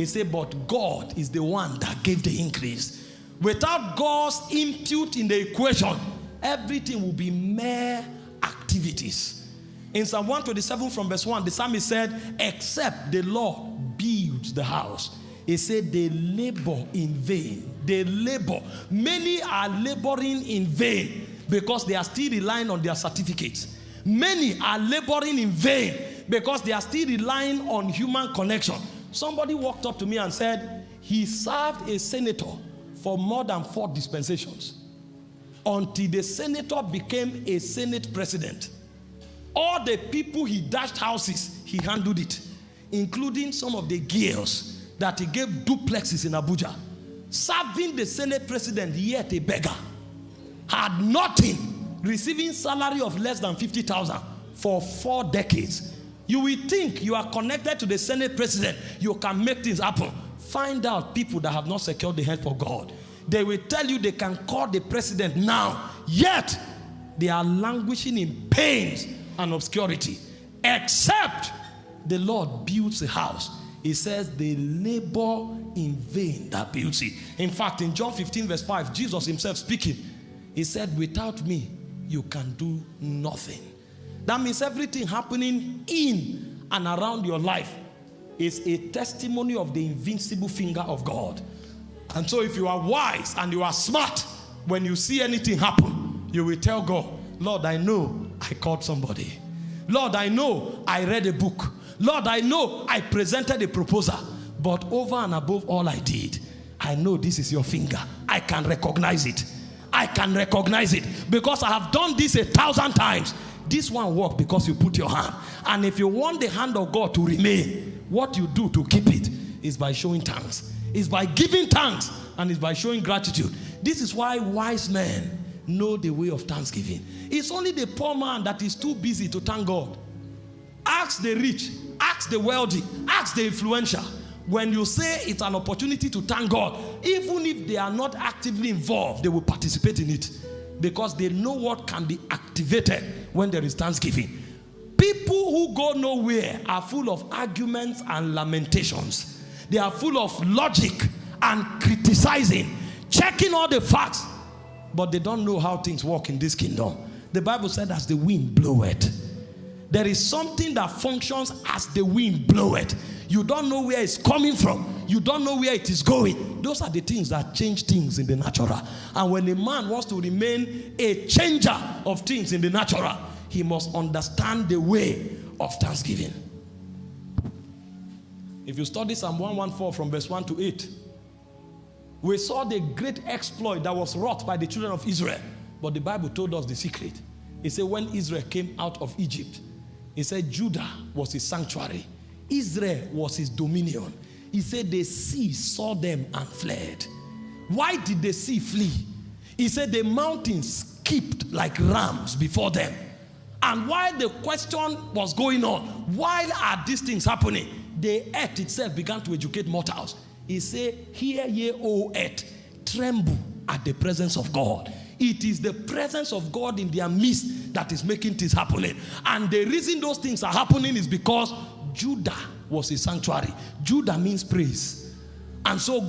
He said, but God is the one that gave the increase. Without God's input in the equation, everything will be mere activities. In Psalm 127 from verse 1, the psalmist said, Except the Lord builds the house. He said, They labor in vain. They labor. Many are laboring in vain because they are still relying on their certificates. Many are laboring in vain because they are still relying on human connection. Somebody walked up to me and said, He served a senator for more than four dispensations until the senator became a senate president. All the people he dashed houses, he handled it, including some of the girls that he gave duplexes in Abuja. Serving the senate president, yet a beggar. Had nothing, receiving salary of less than 50,000 for four decades. You will think you are connected to the senate president, you can make things happen. Find out people that have not secured the help of God. They will tell you they can call the president now, yet they are languishing in pains and obscurity. Except the Lord builds a house. He says they labor in vain that builds it. In fact, in John 15, verse 5, Jesus himself speaking, he said, Without me, you can do nothing. That means everything happening in and around your life is a testimony of the invincible finger of God. And so, if you are wise and you are smart, when you see anything happen, you will tell God, Lord, I know I called somebody. Lord, I know I read a book. Lord, I know I presented a proposal. But over and above all I did, I know this is your finger. I can recognize it. I can recognize it because I have done this a thousand times. This one worked because you put your hand. And if you want the hand of God to remain, what you do to keep it is by showing thanks, is by giving thanks, and is by showing gratitude. This is why wise men know the way of thanksgiving. It's only the poor man that is too busy to thank God. Ask the rich, ask the wealthy, ask the influential. When you say it's an opportunity to thank God, even if they are not actively involved, they will participate in it because they know what can be activated when there is thanksgiving. People who go nowhere are full of arguments and lamentations. They are full of logic and criticizing, checking all the facts, but they don't know how things work in this kingdom. The Bible said, as the wind bloweth. There is something that functions as the wind bloweth. You don't know where it's coming from. You don't know where it is going. Those are the things that change things in the natural. And when a man wants to remain a changer of things in the natural, he must understand the way of thanksgiving. If you study Psalm 114 from verse 1 to 8, we saw the great exploit that was wrought by the children of Israel. But the Bible told us the secret. It said, when Israel came out of Egypt, he said, Judah was his sanctuary, Israel was his dominion. He said, the sea saw them and fled. Why did the sea flee? He said, the mountains skipped like rams before them. And while the question was going on, why are these things happening? The earth itself began to educate mortals. He said, Hear ye, O earth, tremble at the presence of God. It is the presence of God in their midst that is making things happening. And the reason those things are happening is because Judah was a sanctuary. Judah means praise. And so